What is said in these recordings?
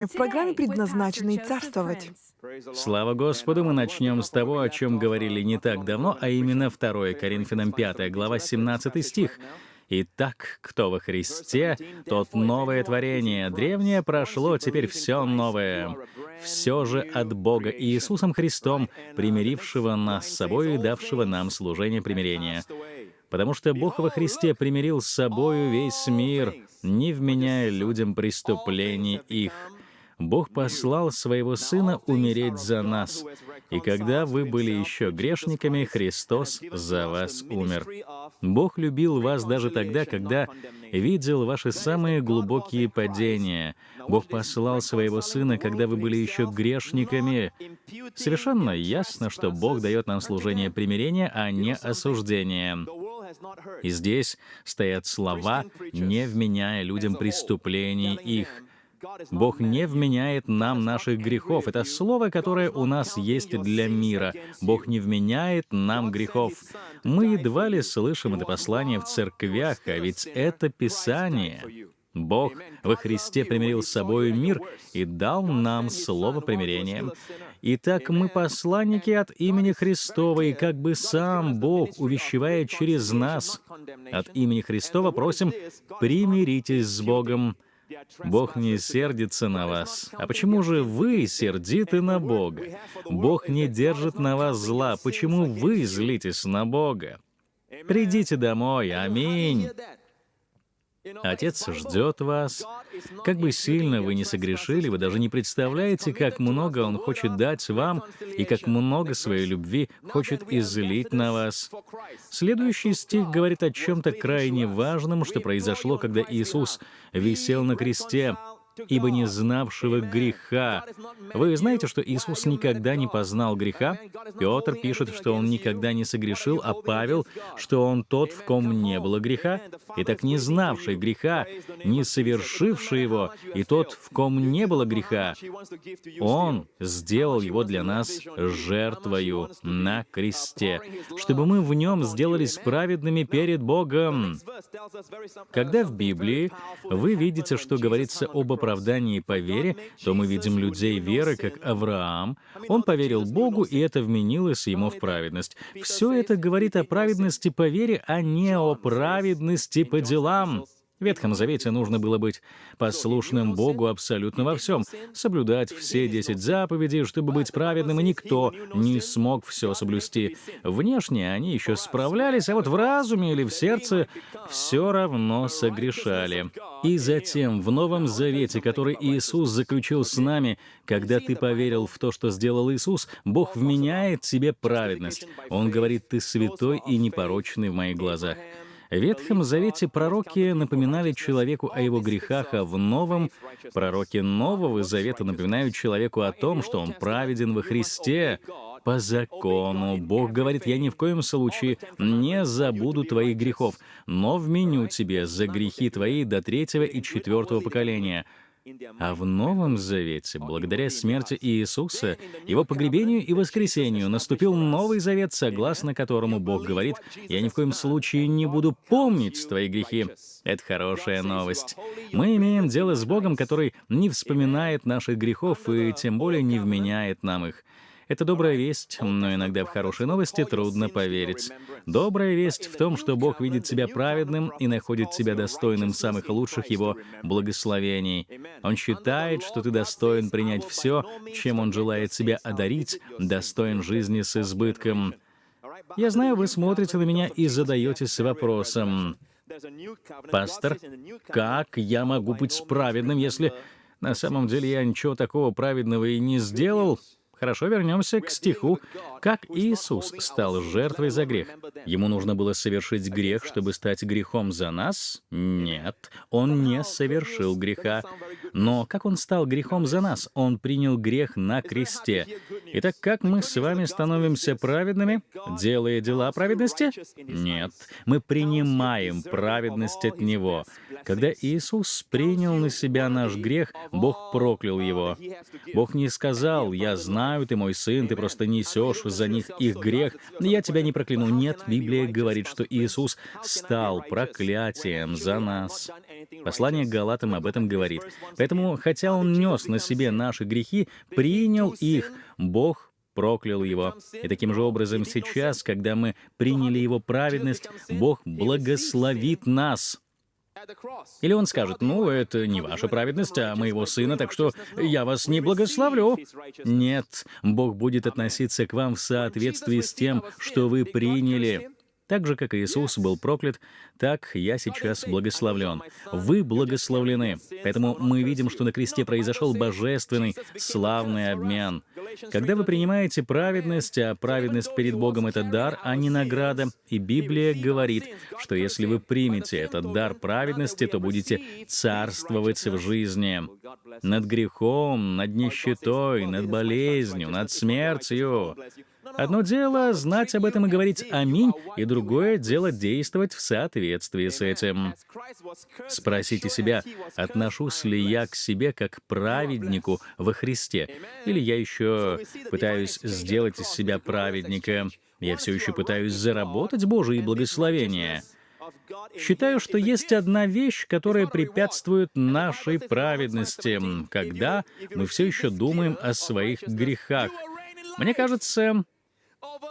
В программе предназначенной царствовать. Слава Господу, мы начнем с того, о чем говорили не так давно, а именно 2 Коринфянам 5 глава 17 стих. «Итак, кто во Христе, тот новое творение. Древнее прошло, теперь все новое. Все же от Бога и Иисусом Христом, примирившего нас с собой и давшего нам служение примирения. Потому что Бог во Христе примирил с собою весь мир, не вменяя людям преступлений их». Бог послал Своего Сына умереть за нас. И когда вы были еще грешниками, Христос за вас умер. Бог любил вас даже тогда, когда видел ваши самые глубокие падения. Бог послал Своего Сына, когда вы были еще грешниками. Совершенно ясно, что Бог дает нам служение примирения, а не осуждения. И здесь стоят слова, не вменяя людям преступлений их. Бог не вменяет нам наших грехов. Это слово, которое у нас есть для мира. Бог не вменяет нам грехов. Мы едва ли слышим это послание в церквях, а ведь это Писание. Бог во Христе примирил с собой мир и дал нам слово примирения. Итак, мы посланники от имени Христова, и как бы сам Бог увещевает через нас от имени Христова, просим, примиритесь с Богом. Бог не сердится на вас. А почему же вы сердиты на Бога? Бог не держит на вас зла. Почему вы злитесь на Бога? Придите домой. Аминь. Отец ждет вас. Как бы сильно вы не согрешили, вы даже не представляете, как много Он хочет дать вам и как много своей любви хочет излить на вас. Следующий стих говорит о чем-то крайне важном, что произошло, когда Иисус висел на кресте ибо не знавшего греха. Вы знаете, что Иисус никогда не познал греха? Петр пишет, что он никогда не согрешил, а Павел, что он тот, в ком не было греха. И так не знавший греха, не совершивший его, и тот, в ком не было греха, он сделал его для нас жертвою на кресте, чтобы мы в нем сделались праведными перед Богом. Когда в Библии вы видите, что говорится об оправдании, оправдании по вере, то мы видим людей веры, как Авраам. Он поверил Богу, и это вменилось ему в праведность. Все это говорит о праведности по вере, а не о праведности по делам. В Ветхом Завете нужно было быть послушным Богу абсолютно во всем, соблюдать все десять заповедей, чтобы быть праведным, и никто не смог все соблюсти. Внешне они еще справлялись, а вот в разуме или в сердце все равно согрешали. И затем в Новом Завете, который Иисус заключил с нами, когда ты поверил в то, что сделал Иисус, Бог вменяет тебе праведность. Он говорит, ты святой и непорочный в моих глазах. В Ветхом Завете пророки напоминали человеку о его грехах, а в Новом пророки Нового Завета напоминают человеку о том, что он праведен во Христе. По закону Бог говорит, «Я ни в коем случае не забуду твоих грехов, но вменю тебе за грехи твои до третьего и четвертого поколения». А в Новом Завете, благодаря смерти Иисуса, Его погребению и воскресению, наступил Новый Завет, согласно которому Бог говорит, «Я ни в коем случае не буду помнить твои грехи». Это хорошая новость. Мы имеем дело с Богом, который не вспоминает наших грехов и тем более не вменяет нам их. Это добрая весть, но иногда в хорошие новости трудно поверить. Добрая весть в том, что Бог видит тебя праведным и находит тебя достойным самых лучших Его благословений. Он считает, что ты достоин принять все, чем Он желает тебя одарить, достоин жизни с избытком. Я знаю, вы смотрите на меня и задаетесь вопросом, «Пастор, как я могу быть праведным, если на самом деле я ничего такого праведного и не сделал?» Хорошо, вернемся к стиху. Как Иисус стал жертвой за грех? Ему нужно было совершить грех, чтобы стать грехом за нас? Нет, он не совершил греха. Но как он стал грехом за нас? Он принял грех на кресте. Итак, как мы с вами становимся праведными, делая дела праведности? Нет, мы принимаем праведность от Него. Когда Иисус принял на себя наш грех, Бог проклял его. Бог не сказал, «Я знаю, знаю, ты мой сын, ты просто несешь за них их грех, я тебя не прокляну. Нет, Библия говорит, что Иисус стал проклятием за нас. Послание к Галатам об этом говорит. Поэтому, хотя Он нес на себе наши грехи, принял их, Бог проклял его. И таким же образом сейчас, когда мы приняли его праведность, Бог благословит нас. Или он скажет, ну, это не ваша праведность, а моего сына, так что я вас не благословлю. Нет, Бог будет относиться к вам в соответствии с тем, что вы приняли. Так же, как Иисус был проклят, так я сейчас благословлен. Вы благословлены. Поэтому мы видим, что на кресте произошел божественный, славный обмен. Когда вы принимаете праведность, а праведность перед Богом — это дар, а не награда, и Библия говорит, что если вы примете этот дар праведности, то будете царствовать в жизни над грехом, над нищетой, над болезнью, над смертью. Одно дело — знать об этом и говорить «Аминь», и другое дело — действовать в соответствии с этим. Спросите себя, отношусь ли я к себе как праведнику во Христе, или я еще пытаюсь сделать из себя праведника, я все еще пытаюсь заработать Божие благословения. Считаю, что есть одна вещь, которая препятствует нашей праведности, когда мы все еще думаем о своих грехах. Мне кажется,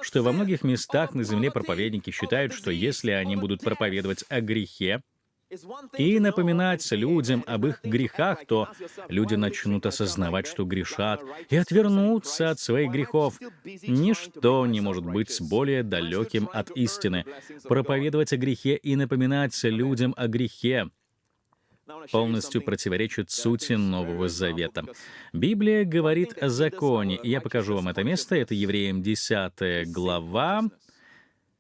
что во многих местах на земле проповедники считают, что если они будут проповедовать о грехе и напоминать людям об их грехах, то люди начнут осознавать, что грешат, и отвернуться от своих грехов. Ничто не может быть более далеким от истины. Проповедовать о грехе и напоминать людям о грехе полностью противоречит сути Нового Завета. Библия говорит о законе, я покажу вам это место. Это Евреям 10 глава.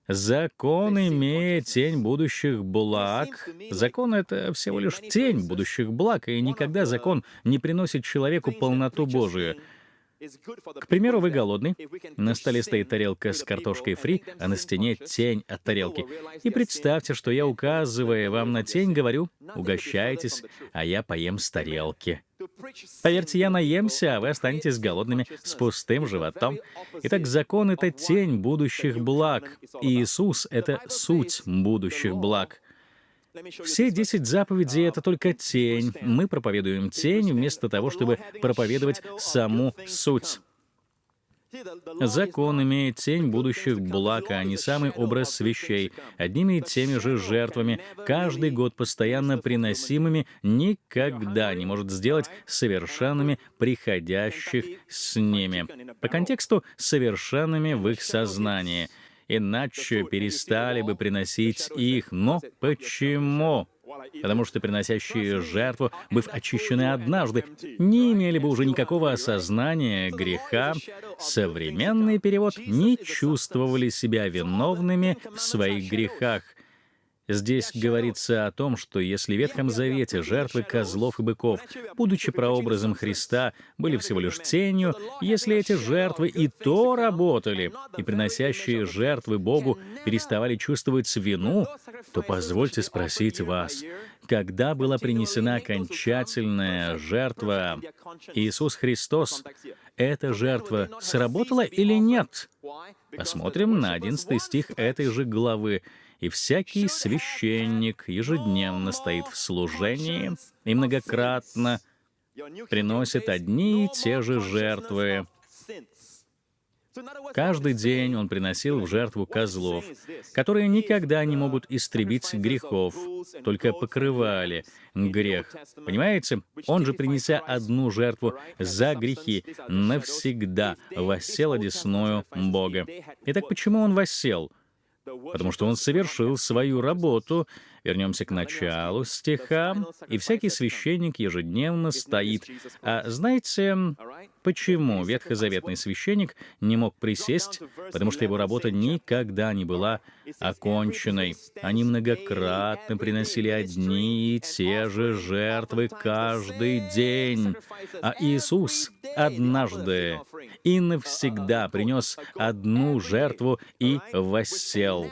Закон имеет тень будущих благ. Закон — это всего лишь тень будущих благ, и никогда закон не приносит человеку полноту Божию. К примеру, вы голодный, на столе стоит тарелка с картошкой фри, а на стене тень от тарелки. И представьте, что я, указывая вам на тень, говорю, угощайтесь, а я поем с тарелки. Поверьте, я наемся, а вы останетесь голодными с пустым животом. Итак, закон — это тень будущих благ. И Иисус — это суть будущих благ. Все десять заповедей — это только тень. Мы проповедуем тень вместо того, чтобы проповедовать саму суть. Закон имеет тень будущих благ, а не самый образ вещей, одними и теми же жертвами, каждый год постоянно приносимыми, никогда не может сделать совершенными приходящих с ними. По контексту — совершенными в их сознании — иначе перестали бы приносить их. Но почему? Потому что приносящие жертву, быв очищены однажды, не имели бы уже никакого осознания греха. Современный перевод не чувствовали себя виновными в своих грехах. Здесь говорится о том, что если в Ветхом Завете жертвы козлов и быков, будучи прообразом Христа, были всего лишь тенью, если эти жертвы и то работали, и приносящие жертвы Богу переставали чувствовать вину, то позвольте спросить вас, когда была принесена окончательная жертва Иисус Христос, эта жертва сработала или нет? Посмотрим на 11 стих этой же главы и всякий священник ежедневно стоит в служении и многократно приносит одни и те же жертвы. Каждый день он приносил в жертву козлов, которые никогда не могут истребить грехов, только покрывали грех. Понимаете? Он же, принеся одну жертву за грехи, навсегда воссел одесную Бога. Итак, почему он воссел? Потому что он совершил свою работу. Вернемся к началу стиха. «И всякий священник ежедневно стоит». А знаете, почему ветхозаветный священник не мог присесть? Потому что его работа никогда не была оконченной. Они многократно приносили одни и те же жертвы каждый день. А Иисус однажды и навсегда принес одну жертву и воссел.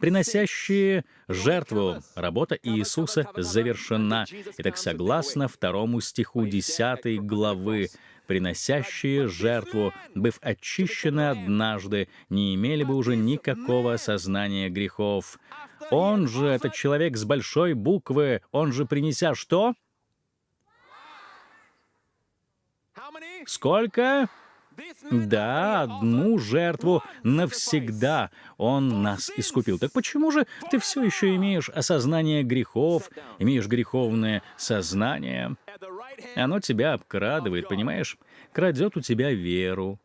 Приносящие жертву. Работа Иисуса завершена. Итак, согласно второму стиху 10 главы, приносящие жертву, быв очищены однажды, не имели бы уже никакого осознания грехов. Он же, этот человек с большой буквы, он же принеся что? Сколько? Да, одну жертву навсегда Он нас искупил. Так почему же ты все еще имеешь осознание грехов, имеешь греховное сознание? Оно тебя обкрадывает, понимаешь? Крадет у тебя веру,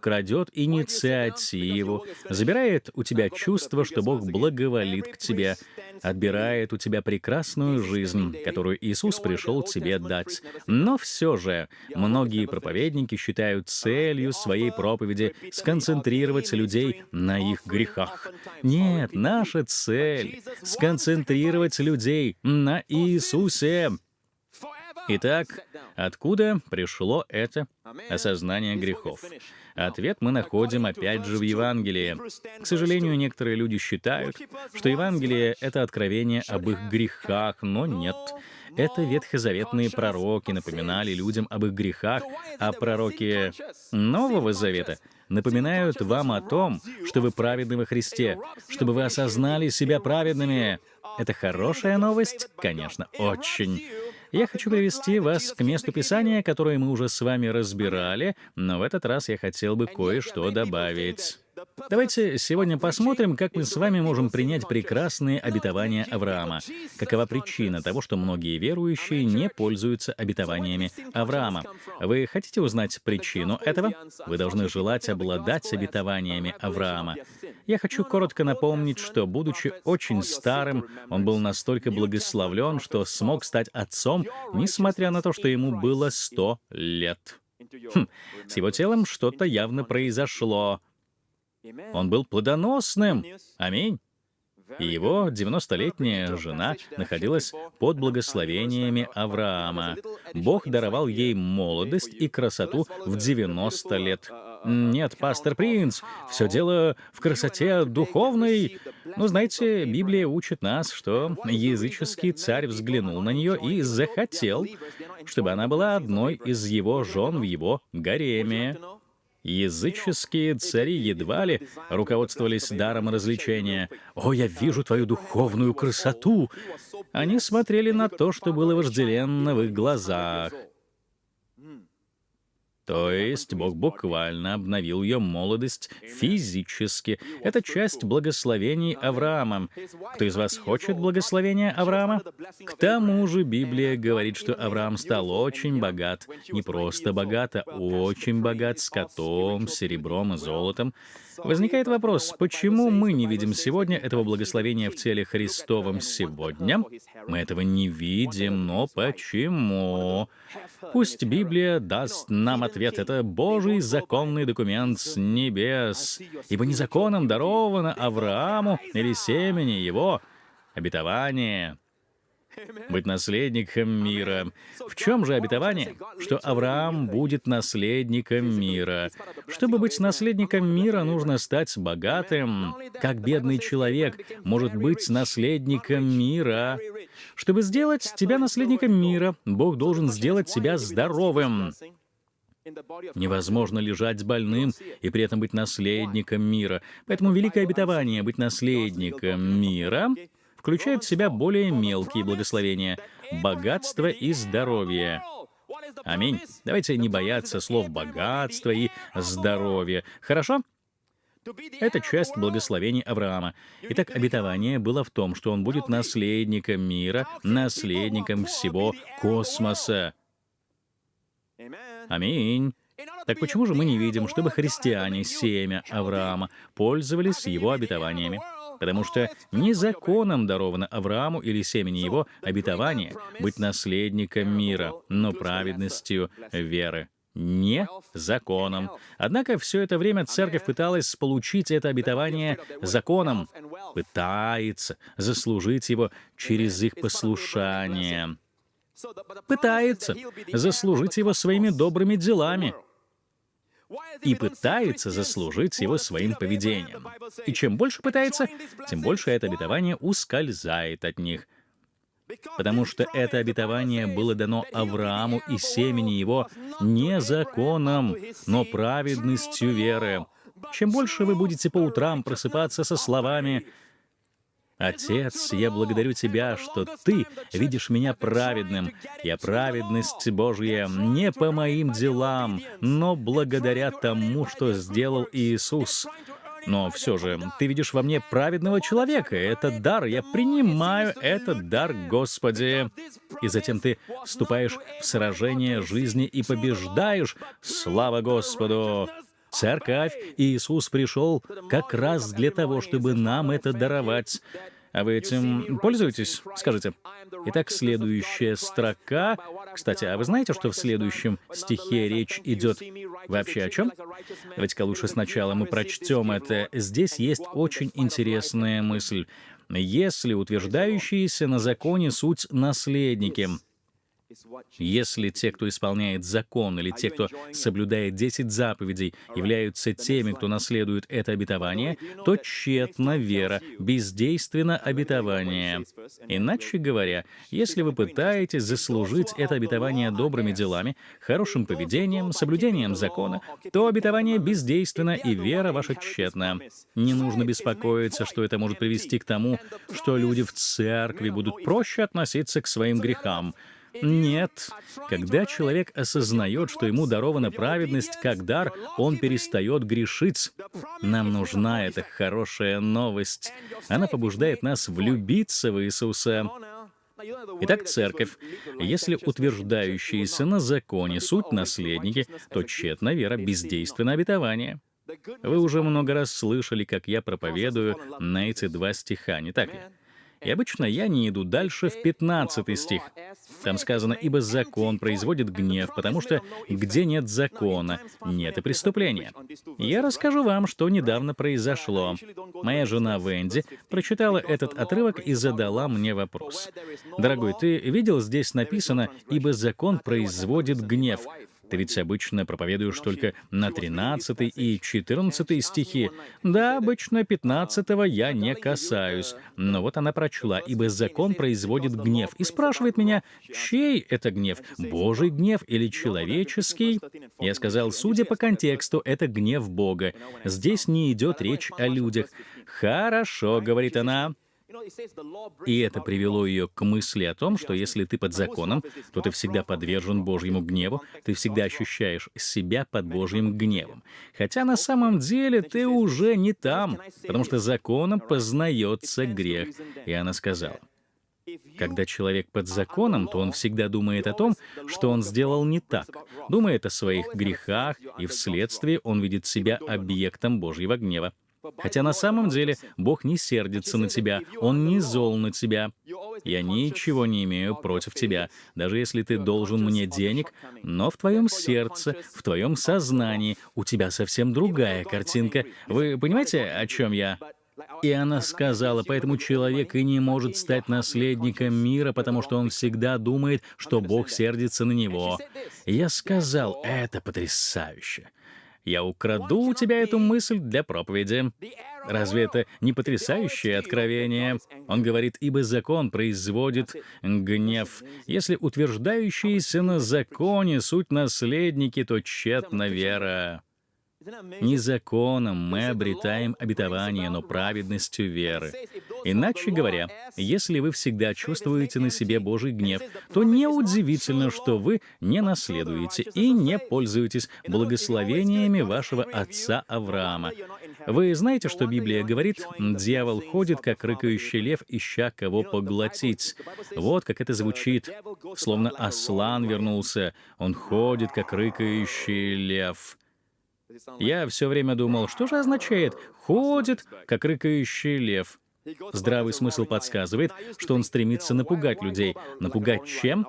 крадет инициативу, забирает у тебя чувство, что Бог благоволит к тебе, отбирает у тебя прекрасную жизнь, которую Иисус пришел тебе дать. Но все же многие проповедники считают целью своей проповеди сконцентрировать людей на их грехах. Нет, наша цель — сконцентрировать людей на Иисусе. Итак, откуда пришло это осознание грехов? Ответ мы находим опять же в Евангелии. К сожалению, некоторые люди считают, что Евангелие — это откровение об их грехах, но нет. Это ветхозаветные пророки напоминали людям об их грехах, а пророки Нового Завета напоминают вам о том, что вы праведны во Христе, чтобы вы осознали себя праведными. Это хорошая новость? Конечно, очень. Я хочу привести вас к месту Писания, которое мы уже с вами разбирали, но в этот раз я хотел бы кое-что добавить. Давайте сегодня посмотрим, как мы с вами можем принять прекрасные обетования Авраама. Какова причина того, что многие верующие не пользуются обетованиями Авраама? Вы хотите узнать причину этого? Вы должны желать обладать обетованиями Авраама. Я хочу коротко напомнить, что, будучи очень старым, он был настолько благословлен, что смог стать отцом, несмотря на то, что ему было 100 лет. Хм, с его телом что-то явно произошло. Он был плодоносным. Аминь. И его 90-летняя жена находилась под благословениями Авраама. Бог даровал ей молодость и красоту в 90 лет. Нет, пастор Принц, все дело в красоте духовной. Ну, знаете, Библия учит нас, что языческий царь взглянул на нее и захотел, чтобы она была одной из его жен в его гареме. Языческие цари едва ли руководствовались даром развлечения. «О, я вижу твою духовную красоту!» Они смотрели на то, что было вожделенно в их глазах. То есть Бог буквально обновил ее молодость физически. Это часть благословений Авраама. Кто из вас хочет благословения Авраама? К тому же Библия говорит, что Авраам стал очень богат. Не просто богат, а очень богат скотом, серебром и золотом. Возникает вопрос, почему мы не видим сегодня этого благословения в теле Христовом сегодня? Мы этого не видим, но почему? Пусть Библия даст нам ответ. Это Божий законный документ с небес. Ибо не законом даровано Аврааму или семени его обетование — быть наследником мира. В чем же обетование? Что Авраам будет наследником мира. Чтобы быть наследником мира, нужно стать богатым. Как бедный человек может быть наследником мира? Чтобы сделать тебя наследником мира, Бог должен сделать тебя здоровым. Невозможно лежать с больным и при этом быть наследником мира. Поэтому великое обетование — быть наследником мира — включает в себя более мелкие благословения — богатство и здоровье. Аминь. Давайте не бояться слов «богатство» и «здоровье». Хорошо? Это часть благословений Авраама. Итак, обетование было в том, что он будет наследником мира, наследником всего космоса. Аминь. Так почему же мы не видим, чтобы христиане, семя Авраама, пользовались его обетованиями? потому что не законом даровано Аврааму или семени его обетование быть наследником мира, но праведностью веры не законом. Однако все это время церковь пыталась получить это обетование законом, пытается заслужить его через их послушание, пытается заслужить его своими добрыми делами. И пытается заслужить его своим поведением. И чем больше пытается, тем больше это обетование ускользает от них. Потому что это обетование было дано Аврааму и семени его не законом, но праведностью веры. Чем больше вы будете по утрам просыпаться со словами Отец, я благодарю Тебя, что Ты видишь меня праведным. Я праведность Божья не по моим делам, но благодаря тому, что сделал Иисус. Но все же, ты видишь во мне праведного человека. Это дар. Я принимаю этот дар, Господи. И затем ты вступаешь в сражение жизни и побеждаешь. Слава Господу! Церковь, Иисус пришел как раз для того, чтобы нам это даровать. А вы этим пользуетесь? Скажите. Итак, следующая строка. Кстати, а вы знаете, что в следующем стихе речь идет вообще о чем? Давайте-ка лучше сначала мы прочтем это. Здесь есть очень интересная мысль. Если утверждающиеся на законе суть наследники — если те, кто исполняет закон, или те, кто соблюдает десять заповедей, являются теми, кто наследует это обетование, то тщетна вера, бездейственно обетование. Иначе говоря, если вы пытаетесь заслужить это обетование добрыми делами, хорошим поведением, соблюдением закона, то обетование бездейственно, и вера ваша тщетна. Не нужно беспокоиться, что это может привести к тому, что люди в церкви будут проще относиться к своим грехам. Нет. Когда человек осознает, что ему дарована праведность как дар, он перестает грешить. Нам нужна эта хорошая новость. Она побуждает нас влюбиться в Иисуса. Итак, церковь. Если утверждающиеся на законе суть наследники, то тщетна вера, бездейственно обетование. Вы уже много раз слышали, как я проповедую на эти два стиха, не так ли? И обычно я не иду дальше в 15 стих. Там сказано, «Ибо закон производит гнев, потому что где нет закона, нет и преступления». Я расскажу вам, что недавно произошло. Моя жена Венди прочитала этот отрывок и задала мне вопрос. «Дорогой, ты видел, здесь написано, «Ибо закон производит гнев». Ты ведь обычно проповедуешь только на 13 и 14 стихи. Да, обычно 15 я не касаюсь. Но вот она прочла, «Ибо закон производит гнев». И спрашивает меня, чей это гнев? Божий гнев или человеческий? Я сказал, судя по контексту, это гнев Бога. Здесь не идет речь о людях. «Хорошо», — говорит она, и это привело ее к мысли о том, что если ты под законом, то ты всегда подвержен Божьему гневу, ты всегда ощущаешь себя под Божьим гневом. Хотя на самом деле ты уже не там, потому что законом познается грех. И она сказала, когда человек под законом, то он всегда думает о том, что он сделал не так, думает о своих грехах, и вследствие он видит себя объектом Божьего гнева. Хотя на самом деле Бог не сердится на тебя, Он не зол на тебя. Я ничего не имею против тебя, даже если ты должен мне денег, но в твоем сердце, в твоем сознании у тебя совсем другая картинка. Вы понимаете, о чем я? И она сказала, поэтому человек и не может стать наследником мира, потому что он всегда думает, что Бог сердится на него. я сказал, это потрясающе. Я украду у тебя эту мысль для проповеди. Разве это не потрясающее откровение? Он говорит, ибо закон производит гнев. Если утверждающиеся на законе суть наследники, то тщетна вера. Не законом мы обретаем обетование, но праведностью веры. Иначе говоря, если вы всегда чувствуете на себе Божий гнев, то неудивительно, что вы не наследуете и не пользуетесь благословениями вашего отца Авраама. Вы знаете, что Библия говорит, «Дьявол ходит, как рыкающий лев, ища кого поглотить». Вот как это звучит, словно ослан вернулся. Он ходит, как рыкающий лев. Я все время думал, что же означает «ходит, как рыкающий лев». Здравый смысл подсказывает, что он стремится напугать людей. Напугать чем?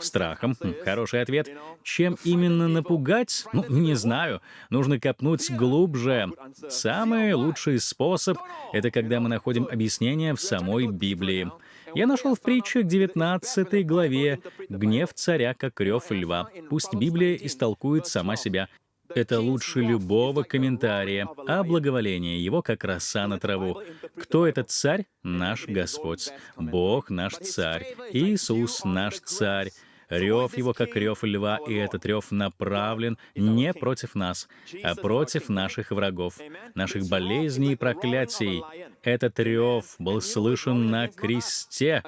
Страхом. Хм, хороший ответ. Чем именно напугать? Ну, не знаю. Нужно копнуть глубже. Самый лучший способ — это когда мы находим объяснение в самой Библии. Я нашел в притчах 19 главе «Гнев царя, как рев льва». Пусть Библия истолкует сама себя. Это лучше любого комментария, а благоволение его как роса на траву. Кто этот царь? Наш Господь. Бог наш царь. Иисус наш царь. Рев его, как рев льва, и этот рев направлен не против нас, а против наших врагов, наших болезней и проклятий. Этот рев был слышен на кресте.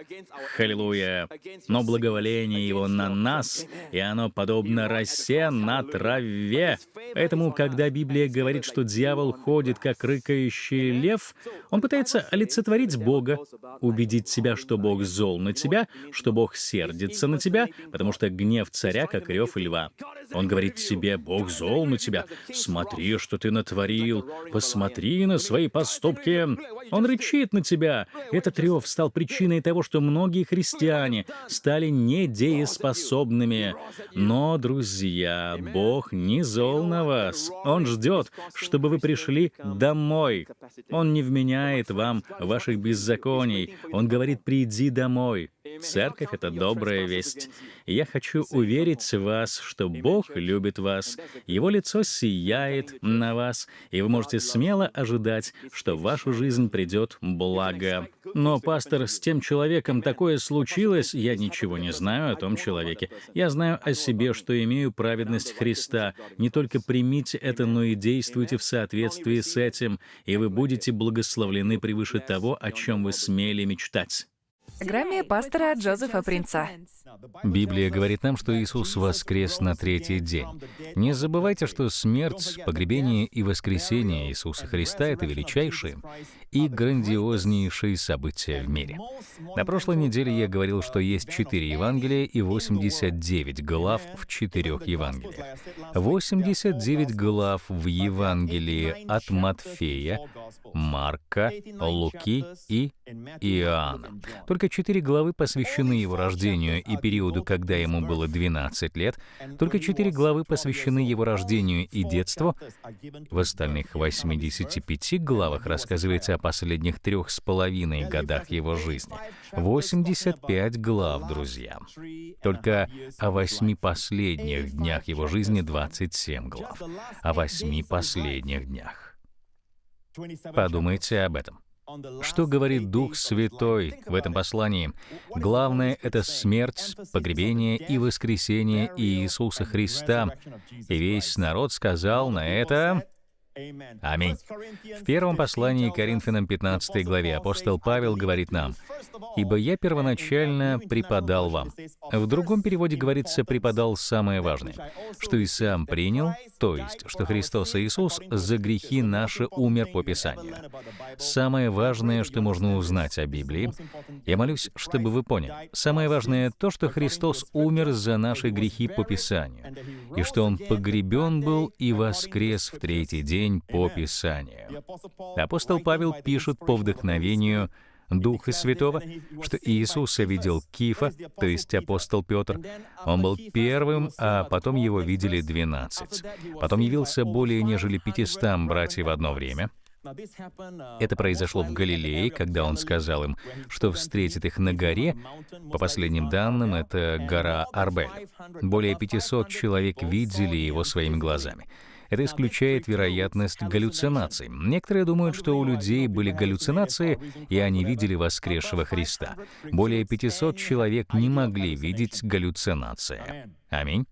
Халилуя! Но благоволение его на нас, и оно подобно росе на траве. Поэтому, когда Библия говорит, что дьявол ходит, как рыкающий лев, он пытается олицетворить Бога, убедить себя, что Бог зол на тебя, что Бог сердится на тебя, потому что гнев царя, как рев льва. Он говорит себе, Бог зол на тебя, смотри, что ты натворил, посмотри на свои поступки. Он рычит на тебя. Этот рев стал причиной того, что многие христиане стали недееспособными. Но, друзья, Бог не зол на вас. Он ждет, чтобы вы пришли домой. Он не вменяет вам ваших беззаконий. Он говорит, приди домой. Церковь — это добрая весть. Я хочу уверить вас, что Бог любит вас, Его лицо сияет на вас, и вы можете смело ожидать, что в вашу жизнь придет благо. Но, пастор, с тем человеком такое случилось, я ничего не знаю о том человеке. Я знаю о себе, что имею праведность Христа. Не только примите это, но и действуйте в соответствии с этим, и вы будете благословлены превыше того, о чем вы смели мечтать. Грамме пастора Джозефа Принца. Библия говорит нам, что Иисус воскрес на третий день. Не забывайте, что смерть, погребение и воскресение Иисуса Христа — это величайшие и грандиознейшие события в мире. На прошлой неделе я говорил, что есть четыре Евангелия и 89 глав в четырех Евангелиях. 89 глав в Евангелии от Матфея, Марка, Луки и Иоанна. Только четыре главы посвящены его рождению и периоду, когда ему было 12 лет. Только четыре главы посвящены его рождению и детству. В остальных 85 главах рассказывается о последних трех с половиной годах его жизни. 85 глав, друзья. Только о восьми последних днях его жизни 27 глав. О восьми последних днях. Подумайте об этом. Что говорит Дух Святой в этом послании? Главное — это смерть, погребение и воскресение Иисуса Христа. И весь народ сказал на это Аминь. В первом послании Коринфянам 15 главе апостол Павел говорит нам, «Ибо я первоначально преподал вам». В другом переводе говорится «преподал самое важное», что и сам принял, то есть, что Христос Иисус за грехи наши умер по Писанию. Самое важное, что можно узнать о Библии, я молюсь, чтобы вы поняли, самое важное то, что Христос умер за наши грехи по Писанию, и что Он погребен был и воскрес в третий день день по Писанию. Апостол Павел пишет по вдохновению Духа Святого, что Иисуса видел Кифа, то есть апостол Петр. Он был первым, а потом его видели двенадцать. Потом явился более нежели пятистам братьев в одно время. Это произошло в Галилее, когда он сказал им, что встретит их на горе. По последним данным, это гора Арбель. Более 500 человек видели его своими глазами. Это исключает вероятность галлюцинаций. Некоторые думают, что у людей были галлюцинации, и они видели воскресшего Христа. Более 500 человек не могли видеть галлюцинации. Аминь.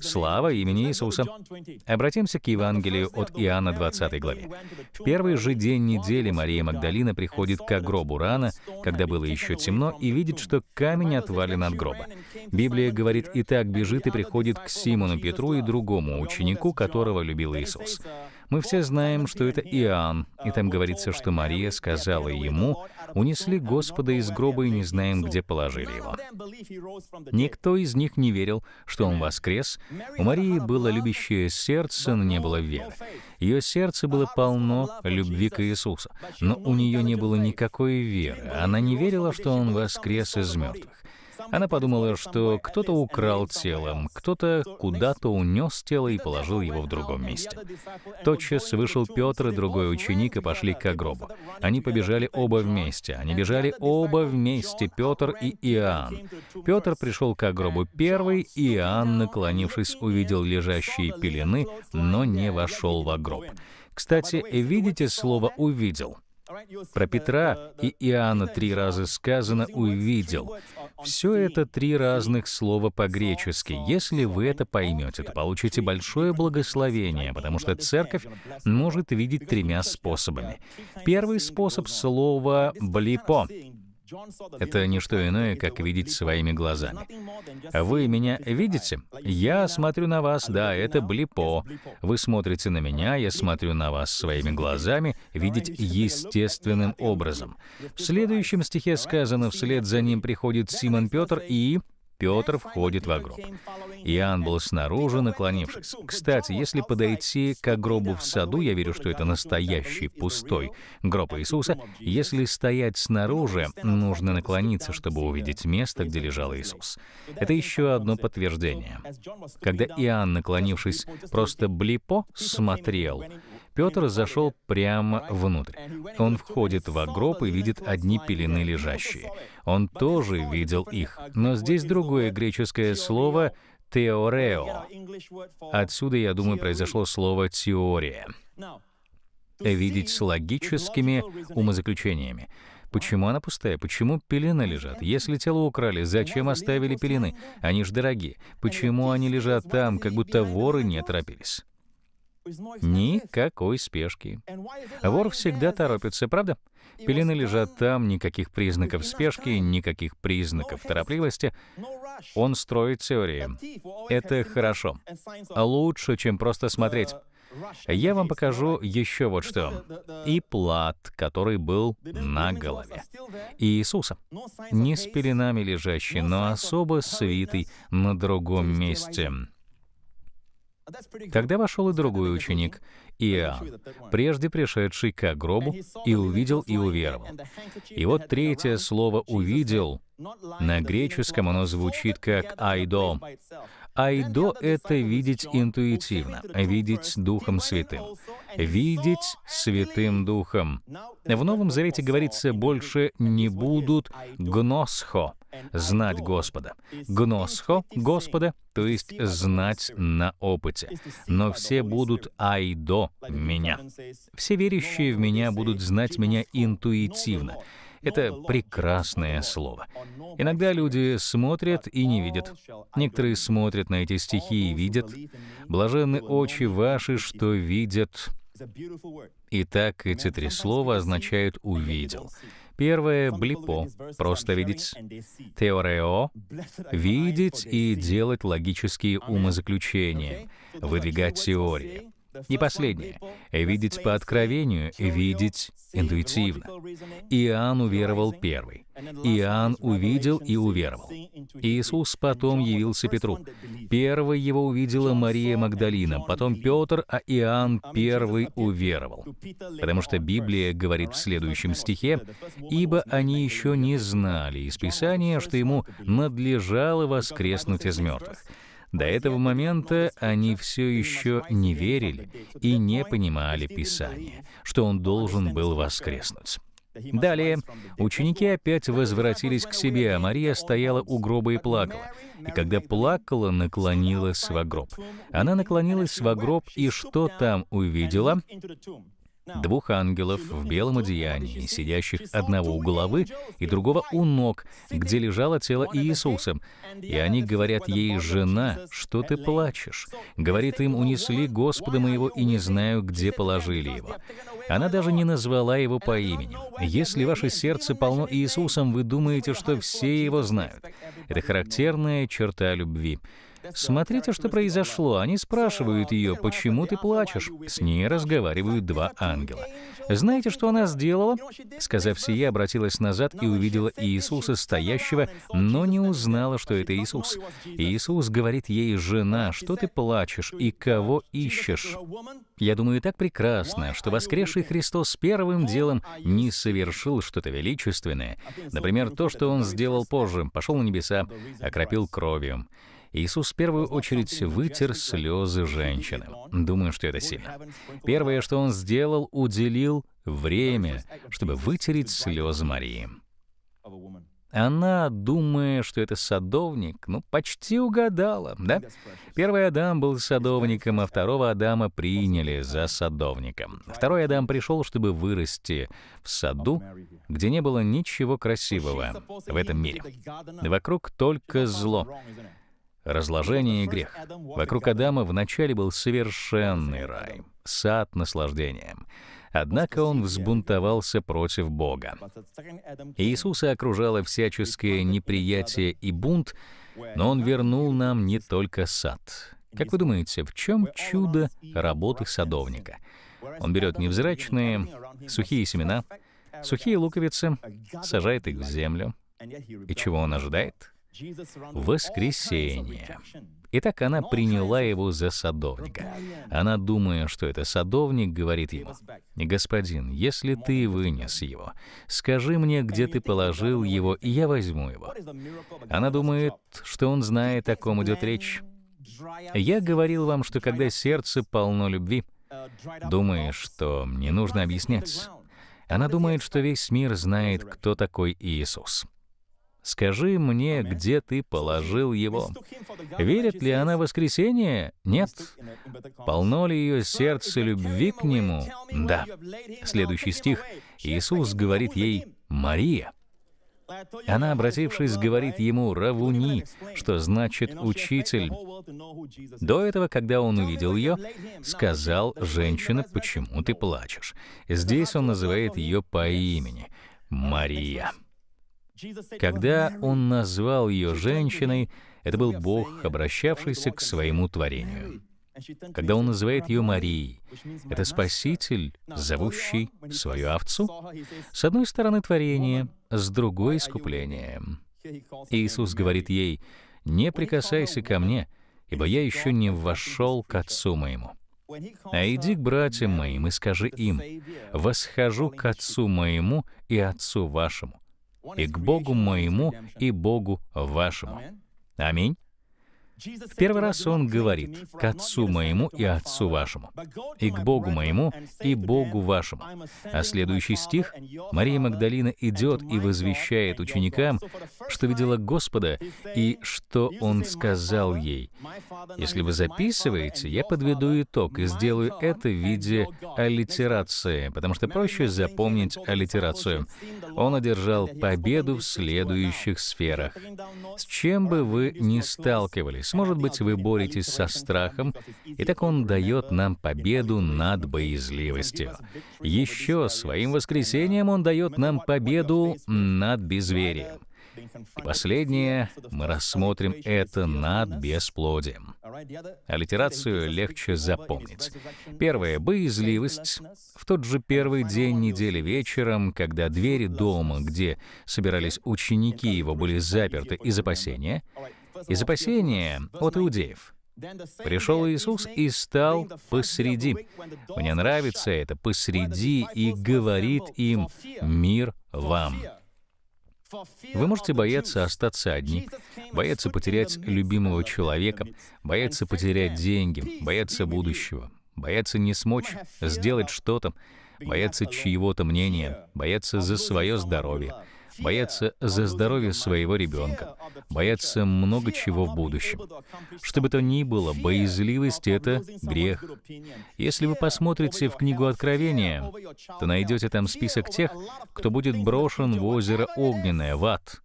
Слава имени Иисуса. Обратимся к Евангелию от Иоанна 20 главе. В первый же день недели Мария Магдалина приходит к гробу рано, когда было еще темно, и видит, что камень отвален от гроба. Библия говорит, и так бежит и приходит к Симону Петру и другому ученику, которого любил Иисус. Мы все знаем, что это Иоанн, и там говорится, что Мария сказала ему, «Унесли Господа из гроба и не знаем, где положили его». Никто из них не верил, что он воскрес. У Марии было любящее сердце, но не было веры. Ее сердце было полно любви к Иисусу, но у нее не было никакой веры. Она не верила, что он воскрес из мертвых. Она подумала, что кто-то украл тело, кто-то куда-то унес тело и положил его в другом месте. Тотчас вышел Петр и другой ученик и пошли к гробу. Они побежали оба вместе. Они бежали оба вместе, Петр и Иоанн. Петр пришел к гробу первый, Иоанн, наклонившись, увидел лежащие пелены, но не вошел в гроб. Кстати, видите слово «увидел»? Про Петра и Иоанна три раза сказано «увидел». Все это три разных слова по-гречески. Если вы это поймете, то получите большое благословение, потому что церковь может видеть тремя способами. Первый способ — слово «блипо», это не что иное, как видеть своими глазами. Вы меня видите? Я смотрю на вас, да, это блипо. Вы смотрите на меня, я смотрю на вас своими глазами, видеть естественным образом. В следующем стихе сказано, вслед за ним приходит Симон Петр и Петр входит в гроб. Иоанн был снаружи, наклонившись. Кстати, если подойти к гробу в саду, я верю, что это настоящий пустой гроб Иисуса. Если стоять снаружи, нужно наклониться, чтобы увидеть место, где лежал Иисус. Это еще одно подтверждение. Когда Иоанн, наклонившись, просто блипо смотрел, Петр зашел прямо внутрь. Он входит в гроб и видит одни пелены лежащие. Он тоже видел их. Но здесь другое греческое слово «теорео». Отсюда, я думаю, произошло слово «теория». Видеть с логическими умозаключениями. Почему она пустая? Почему пелены лежат? Если тело украли, зачем оставили пелены? Они ж дорогие. Почему они лежат там, как будто воры не торопились? Никакой спешки. Вор всегда торопится, правда? Пелены лежат там, никаких признаков спешки, никаких признаков торопливости. Он строит теории. Это хорошо. Лучше, чем просто смотреть. Я вам покажу еще вот что. И плат, который был на голове. Иисуса. Не с пеленами лежащий, но особо свитый на другом месте. Тогда вошел и другой ученик, Иоанн, прежде пришедший к гробу, и увидел и уверовал. И вот третье слово «увидел» на греческом оно звучит как «айдо». Айдо — это видеть интуитивно, видеть Духом Святым, видеть Святым Духом. В Новом Завете говорится больше «не будут гносхо», знать Господа. Гносхо — Господа, то есть знать на опыте. Но все будут айдо меня. Все верящие в меня будут знать меня интуитивно. Это прекрасное слово. Иногда люди смотрят и не видят. Некоторые смотрят на эти стихи и видят. Блаженны очи ваши, что видят. Итак, эти три слова означают «увидел». Первое — блипо, просто видеть. Теорео — видеть и делать логические умозаключения, выдвигать теории. И последнее — видеть по откровению, видеть интуитивно. Иоанн уверовал первый. Иоанн увидел и уверовал. Иисус потом явился Петру. Первой его увидела Мария Магдалина, потом Петр, а Иоанн первый уверовал. Потому что Библия говорит в следующем стихе, «Ибо они еще не знали из Писания, что ему надлежало воскреснуть из мертвых». До этого момента они все еще не верили и не понимали Писания, что он должен был воскреснуть. Далее ученики опять возвратились к себе, а Мария стояла у гроба и плакала. И когда плакала, наклонилась в гроб. Она наклонилась в гроб, и что там увидела? двух ангелов в белом одеянии, сидящих одного у головы и другого у ног, где лежало тело Иисуса. И они говорят ей, «Жена, что ты плачешь?» Говорит им, «Унесли Господа моего, и не знаю, где положили его». Она даже не назвала его по имени. Если ваше сердце полно Иисусом, вы думаете, что все его знают. Это характерная черта любви. Смотрите, что произошло. Они спрашивают ее, почему ты плачешь. С ней разговаривают два ангела. Знаете, что она сделала? Сказав сие, обратилась назад и увидела Иисуса стоящего, но не узнала, что это Иисус. Иисус говорит ей, «Жена, что ты плачешь и кого ищешь?» Я думаю, так прекрасно, что воскресший Христос первым делом не совершил что-то величественное. Например, то, что Он сделал позже, пошел на небеса, окропил кровью. Иисус в первую очередь вытер слезы женщины. Думаю, что это сильно. Первое, что он сделал, уделил время, чтобы вытереть слезы Марии. Она, думая, что это садовник, ну, почти угадала, да? Первый Адам был садовником, а второго Адама приняли за садовника. Второй Адам пришел, чтобы вырасти в саду, где не было ничего красивого в этом мире. Вокруг только зло разложение и грех. Вокруг Адама вначале был совершенный рай, сад наслаждения. Однако он взбунтовался против Бога. Иисуса окружало всяческое неприятие и бунт, но он вернул нам не только сад. Как вы думаете, в чем чудо работы садовника? Он берет невзрачные, сухие семена, сухие луковицы, сажает их в землю. И чего он ожидает? Воскресение. Итак, она приняла его за садовника. Она, думая, что это садовник, говорит ему, «Господин, если ты вынес его, скажи мне, где ты положил его, и я возьму его». Она думает, что он знает, о ком идет речь. Я говорил вам, что когда сердце полно любви, думаешь, что не нужно объяснять. Она думает, что весь мир знает, кто такой Иисус. Скажи мне, где ты положил его. Верит ли она в воскресение? Нет. Полно ли ее сердце любви к нему? Да. Следующий стих. Иисус говорит ей «Мария». Она, обратившись, говорит ему «Равуни», что значит «учитель». До этого, когда он увидел ее, сказал «Женщина, почему ты плачешь?» Здесь он называет ее по имени «Мария». Когда он назвал ее женщиной, это был Бог, обращавшийся к своему творению. Когда он называет ее Марией, это Спаситель, зовущий свою овцу. С одной стороны творение, с другой — искупление. Иисус говорит ей, «Не прикасайся ко мне, ибо я еще не вошел к Отцу моему». А иди к братьям моим и скажи им, «Восхожу к Отцу моему и Отцу вашему, и к Богу моему и Богу вашему. Аминь. В первый раз он говорит «к Отцу моему и Отцу вашему», и «к Богу моему и Богу вашему». А следующий стих Мария Магдалина идет и возвещает ученикам, что видела Господа и что Он сказал ей. Если вы записываете, я подведу итог и сделаю это в виде аллитерации, потому что проще запомнить аллитерацию. Он одержал победу в следующих сферах. С чем бы вы ни сталкивались, боитесь. Может быть, вы боретесь со страхом, и так Он дает нам победу над боязливостью. Еще своим воскресением Он дает нам победу над безверием. И последнее, мы рассмотрим это над бесплодием. Аллитерацию легче запомнить. Первое — боязливость. В тот же первый день недели вечером, когда двери дома, где собирались ученики его, были заперты из опасения, из опасения от иудеев. Пришел Иисус и стал посреди. Мне нравится это «посреди» и говорит им «мир вам». Вы можете бояться остаться одни, бояться потерять любимого человека, бояться потерять деньги, бояться будущего, бояться не смочь сделать что-то, бояться чьего-то мнения, бояться за свое здоровье, бояться за здоровье своего ребенка, бояться много чего в будущем. Что бы то ни было, боязливость — это грех. Если вы посмотрите в книгу Откровения, то найдете там список тех, кто будет брошен в озеро Огненное, в ад.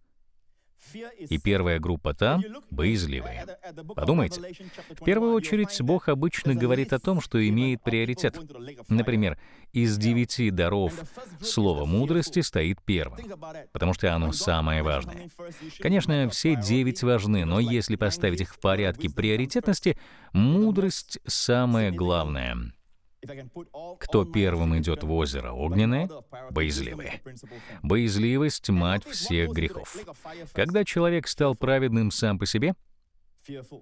И первая группа там — боязливые. Подумайте. В первую очередь, Бог обычно говорит о том, что имеет приоритет. Например, из девяти даров слово мудрости стоит первым, потому что оно самое важное. Конечно, все девять важны, но если поставить их в порядке приоритетности, мудрость — самое главное — кто первым идет в озеро огненное? Боязливые. Боязливость — мать всех грехов. Когда человек стал праведным сам по себе,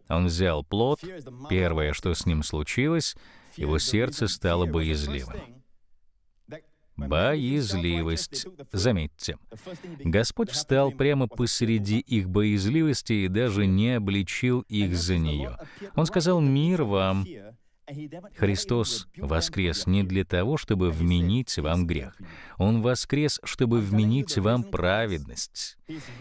он взял плод, первое, что с ним случилось, его сердце стало боязливым. Боязливость. Заметьте, Господь встал прямо посреди их боязливости и даже не обличил их за нее. Он сказал «Мир вам». Христос воскрес не для того, чтобы вменить вам грех. Он воскрес, чтобы вменить вам праведность.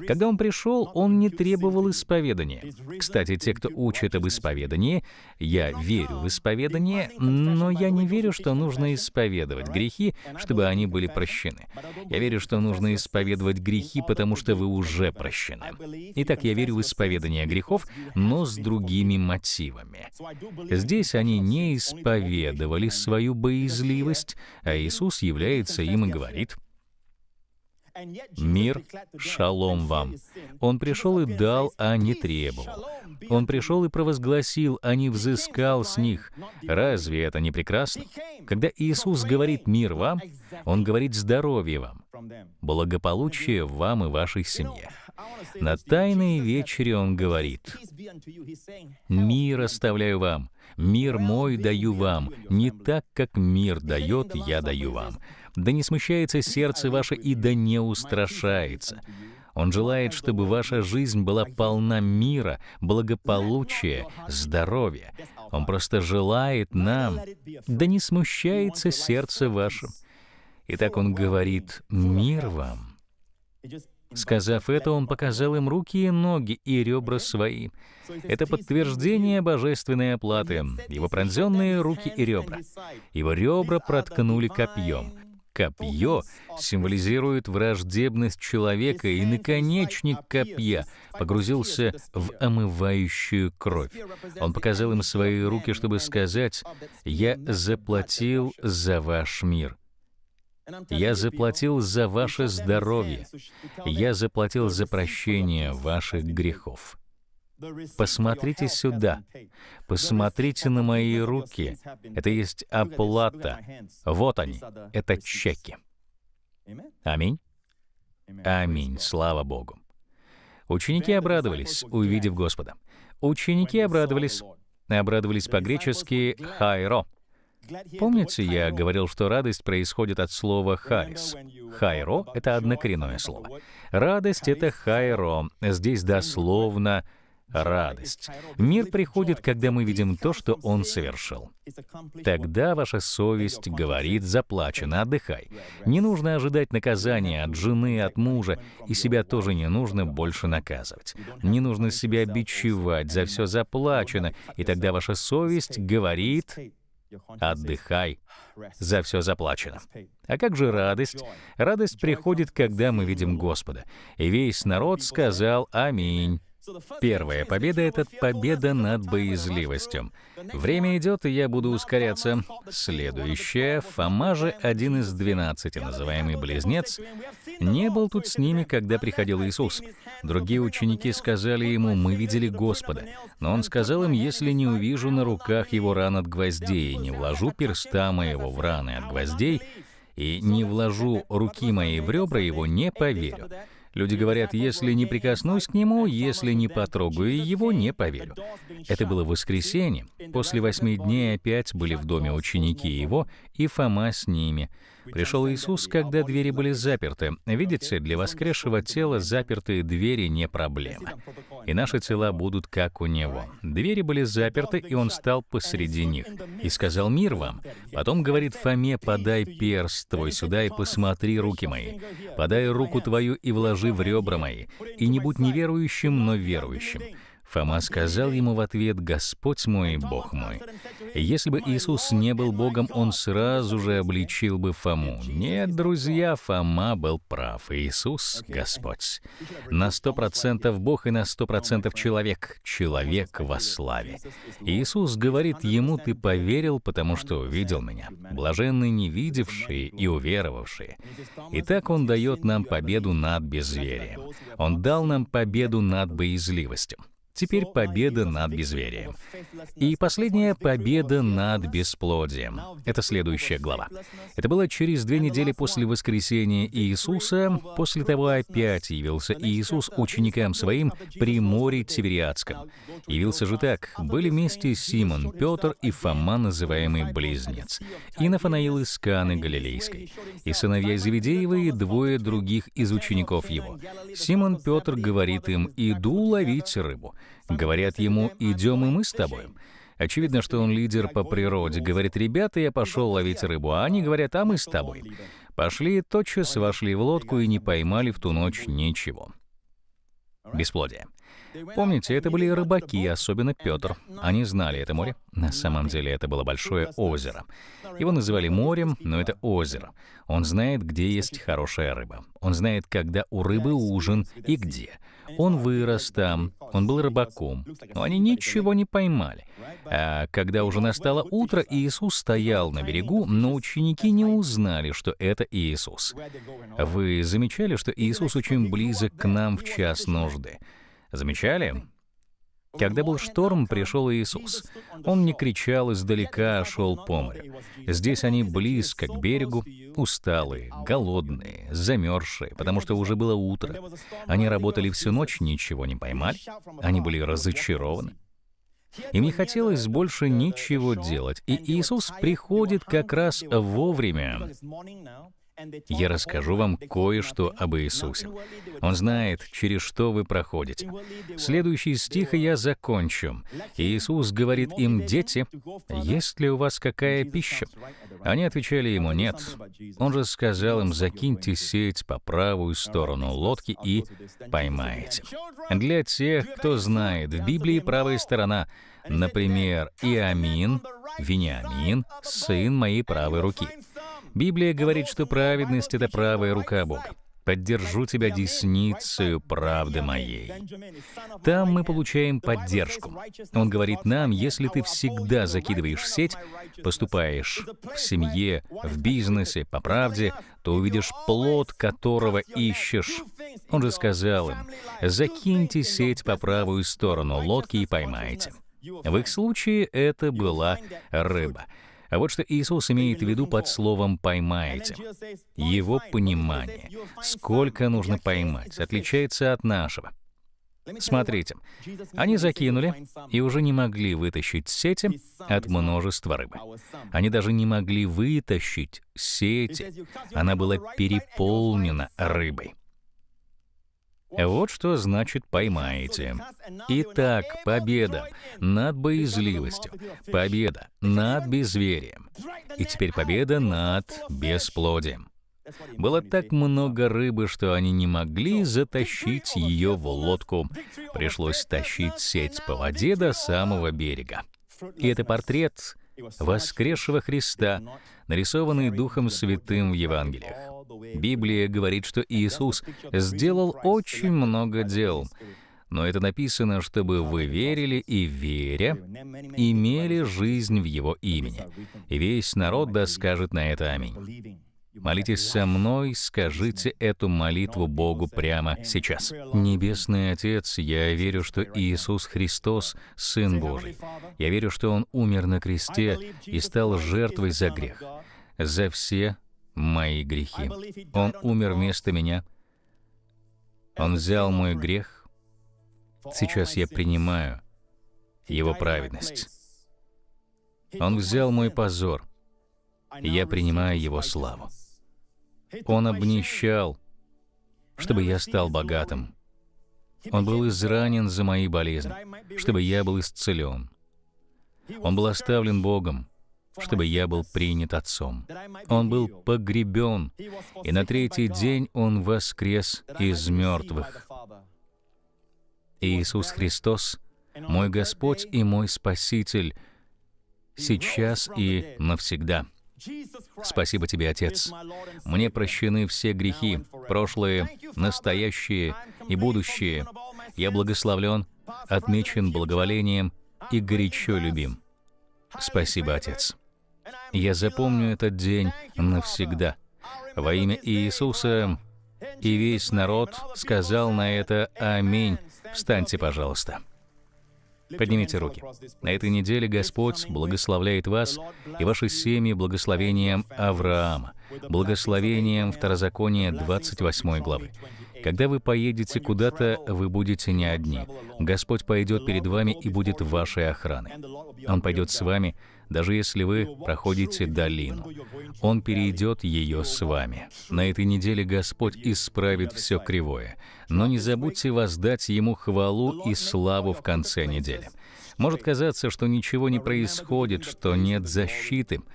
Когда Он пришел, Он не требовал исповедания. Кстати, те, кто учат об исповедании, я верю в исповедание, но я не верю, что нужно исповедовать грехи, чтобы они были прощены. Я верю, что нужно исповедовать грехи, потому что вы уже прощены. Итак, я верю в исповедание грехов, но с другими мотивами. Здесь они не исповедовали свою боязливость, а Иисус является им и говорит, «Мир, шалом вам». Он пришел и дал, а не требовал. Он пришел и провозгласил, а не взыскал с них. Разве это не прекрасно? Когда Иисус говорит «мир вам», Он говорит «здоровье вам», «благополучие вам и вашей семье». На Тайной вечере Он говорит «Мир оставляю вам, мир мой даю вам, не так, как мир дает, я даю вам». Да не смущается сердце ваше и да не устрашается. Он желает, чтобы ваша жизнь была полна мира, благополучия, здоровья. Он просто желает нам, да не смущается сердце ваше. Итак, он говорит «Мир вам». Сказав это, он показал им руки и ноги и ребра свои. Это подтверждение божественной оплаты. Его пронзенные руки и ребра. Его ребра проткнули копьем копье символизирует враждебность человека, и наконечник копья погрузился в омывающую кровь. Он показал им свои руки, чтобы сказать, «Я заплатил за ваш мир». Я заплатил за ваше здоровье. Я заплатил за прощение ваших грехов. Посмотрите сюда. Посмотрите на мои руки. Это есть оплата. Вот они. Это чеки. Аминь. Аминь. Слава Богу. Ученики обрадовались, увидев Господа. Ученики обрадовались. Обрадовались по-гречески «хайро». Помните, я говорил, что радость происходит от слова «харис». «Хайро» — это однокоренное слово. Радость — это «хайро». Здесь дословно радость. Мир приходит, когда мы видим то, что Он совершил. Тогда ваша совесть говорит «заплачено, отдыхай». Не нужно ожидать наказания от жены, от мужа, и себя тоже не нужно больше наказывать. Не нужно себя бичевать, за все заплачено, и тогда ваша совесть говорит Отдыхай. За все заплачено. А как же радость? Радость приходит, когда мы видим Господа. И весь народ сказал «Аминь». Первая победа — это победа над боязливостью. Время идет, и я буду ускоряться. Следующая — Фома же, один из двенадцати, называемый Близнец, не был тут с ними, когда приходил Иисус. Другие ученики сказали ему, «Мы видели Господа». Но он сказал им, «Если не увижу на руках его ран от гвоздей, не вложу перста моего в раны от гвоздей, и не вложу руки моей в ребра его, не поверю». Люди говорят, если не прикоснусь к нему, если не потрогаю его, не поверю. Это было воскресенье. После восьми дней опять были в доме ученики его, и Фома с ними. Пришел Иисус, когда двери были заперты. Видите, для воскресшего тела запертые двери не проблема. И наши тела будут как у Него. Двери были заперты, и Он стал посреди них. И сказал «Мир вам». Потом говорит Фоме «Подай перст твой сюда и посмотри руки мои. Подай руку твою и вложи в ребра мои. И не будь неверующим, но верующим». Фома сказал ему в ответ, «Господь мой, Бог мой». Если бы Иисус не был Богом, он сразу же обличил бы Фому. Нет, друзья, Фома был прав. Иисус — Господь. На сто процентов Бог и на сто процентов человек. Человек во славе. Иисус говорит ему, «Ты поверил, потому что увидел меня». Блаженны не видевшие и уверовавшие. Итак, Он дает нам победу над безверием. Он дал нам победу над боязливостью. Теперь победа над безверием. И последняя победа над бесплодием. Это следующая глава. Это было через две недели после воскресения Иисуса. После того опять явился Иисус ученикам своим при море Тивериадском. Явился же так. Были вместе Симон, Петр и Фома, называемый Близнец, и Нафанаил из Каны Галилейской, и сыновья Зеведеевы, и двое других из учеников его. Симон Петр говорит им, «Иду ловить рыбу». Говорят ему, идем и мы с тобой. Очевидно, что он лидер по природе. Говорит, ребята, я пошел ловить рыбу, а они говорят, а мы с тобой. Пошли, тотчас вошли в лодку и не поймали в ту ночь ничего. Бесплодие. Помните, это были рыбаки, особенно Петр. Они знали это море. На самом деле это было большое озеро. Его называли морем, но это озеро. Он знает, где есть хорошая рыба. Он знает, когда у рыбы ужин и где. Он вырос там, он был рыбаком, но они ничего не поймали. А когда уже настало утро, Иисус стоял на берегу, но ученики не узнали, что это Иисус. Вы замечали, что Иисус очень близок к нам в час нужды? Замечали? Когда был шторм, пришел Иисус. Он не кричал издалека, а шел по морю. Здесь они близко к берегу, усталые, голодные, замерзшие, потому что уже было утро. Они работали всю ночь, ничего не поймали. Они были разочарованы. Им не хотелось больше ничего делать, и Иисус приходит как раз вовремя. Я расскажу вам кое-что об Иисусе. Он знает, через что вы проходите. Следующий стих, я закончу. Иисус говорит им, «Дети, есть ли у вас какая пища?» Они отвечали ему, «Нет». Он же сказал им, «Закиньте сеть по правую сторону лодки и поймаете». Для тех, кто знает, в Библии правая сторона, например, Иамин, Вениамин, сын моей правой руки — Библия говорит, что праведность — это правая рука Бога. Поддержу тебя десницею правды моей. Там мы получаем поддержку. Он говорит нам, если ты всегда закидываешь сеть, поступаешь в семье, в бизнесе, по правде, то увидишь плод, которого ищешь. Он же сказал им, закиньте сеть по правую сторону лодки и поймайте. В их случае это была рыба — а вот что Иисус имеет в виду под словом «поймаете». Его понимание, сколько нужно поймать, отличается от нашего. Смотрите, они закинули и уже не могли вытащить сети от множества рыбы. Они даже не могли вытащить сети. Она была переполнена рыбой. Вот что значит «поймаете». Итак, победа над боязливостью, победа над безверием, и теперь победа над бесплодием. Было так много рыбы, что они не могли затащить ее в лодку. Пришлось тащить сеть по воде до самого берега. И это портрет воскресшего Христа, нарисованный Духом Святым в Евангелиях. Библия говорит, что Иисус сделал очень много дел, но это написано, чтобы вы верили и, веря, имели жизнь в Его имени. И весь народ да скажет на это аминь. Молитесь со мной, скажите эту молитву Богу прямо сейчас. Небесный Отец, я верю, что Иисус Христос — Сын Божий. Я верю, что Он умер на кресте и стал жертвой за грех, за все мои грехи. Он умер вместо меня. Он взял мой грех. Сейчас я принимаю Его праведность. Он взял мой позор. Я принимаю Его славу. Он обнищал, чтобы я стал богатым. Он был изранен за мои болезни, чтобы я был исцелен. Он был оставлен Богом, чтобы я был принят Отцом. Он был погребен, и на третий день Он воскрес из мертвых. Иисус Христос мой Господь и мой Спаситель, сейчас и навсегда. Спасибо тебе, Отец. Мне прощены все грехи, прошлые, настоящие и будущие. Я благословлен, отмечен благоволением и горячо любим. Спасибо, Отец. Я запомню этот день навсегда. Во имя Иисуса и весь народ сказал на это «Аминь». Встаньте, пожалуйста. Поднимите руки. На этой неделе Господь благословляет вас и ваши семьи благословением Авраама, благословением Второзакония 28 главы. Когда вы поедете куда-то, вы будете не одни. Господь пойдет перед вами и будет вашей охраной. Он пойдет с вами, даже если вы проходите долину. Он перейдет ее с вами. На этой неделе Господь исправит все кривое. Но не забудьте воздать Ему хвалу и славу в конце недели. Может казаться, что ничего не происходит, что нет защиты —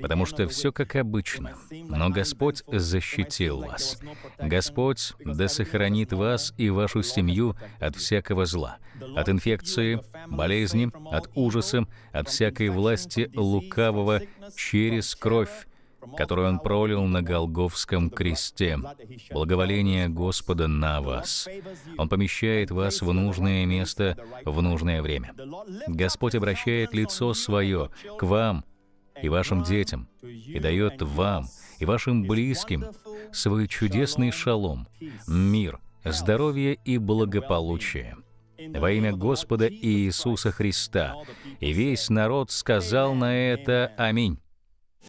потому что все как обычно. Но Господь защитил вас. Господь да сохранит вас и вашу семью от всякого зла, от инфекции, болезни, от ужаса, от всякой власти лукавого через кровь, которую Он пролил на Голговском кресте. Благоволение Господа на вас. Он помещает вас в нужное место в нужное время. Господь обращает лицо свое к вам и вашим детям, и дает вам и вашим близким свой чудесный шалом, мир, здоровье и благополучие. Во имя Господа Иисуса Христа. И весь народ сказал на это «Аминь».